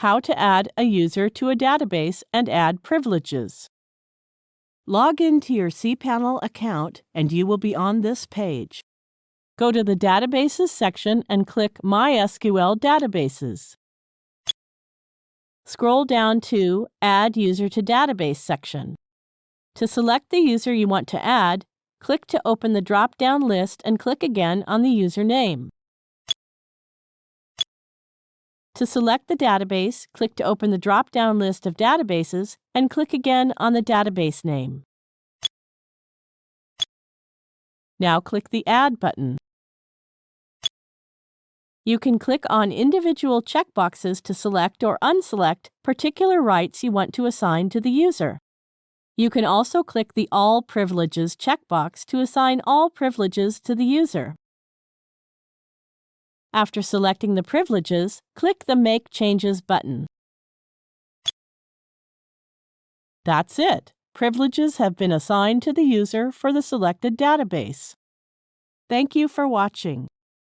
how to add a user to a database and add privileges. Log into your cPanel account and you will be on this page. Go to the Databases section and click MySQL Databases. Scroll down to Add User to Database section. To select the user you want to add, click to open the drop-down list and click again on the user To select the database, click to open the drop-down list of databases and click again on the database name. Now click the Add button. You can click on individual checkboxes to select or unselect particular rights you want to assign to the user. You can also click the All Privileges checkbox to assign all privileges to the user. After selecting the privileges, click the Make Changes button. That's it. Privileges have been assigned to the user for the selected database. Thank you for watching.